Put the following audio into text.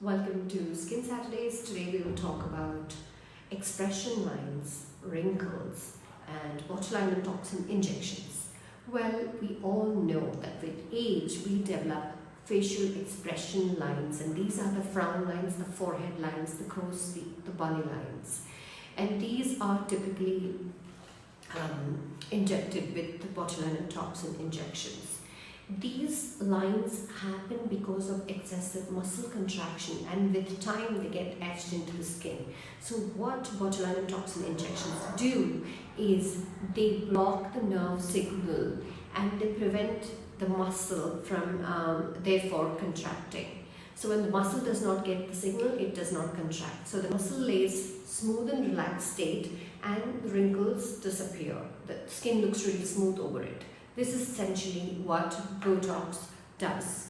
Welcome to Skin Saturdays. Today we will talk about expression lines, wrinkles, and botulinum toxin injections. Well, we all know that with age we develop facial expression lines, and these are the frown lines, the forehead lines, the crow's feet, the bunny lines. And these are typically um, injected with the botulinum toxin injections. These lines happen because of excessive muscle contraction and with time they get etched into the skin. So what botulinum toxin injections do is they block the nerve signal and they prevent the muscle from um, therefore contracting. So when the muscle does not get the signal, it does not contract. So the muscle lays smooth and relaxed state and wrinkles disappear. The skin looks really smooth over it. This is essentially what Botox does.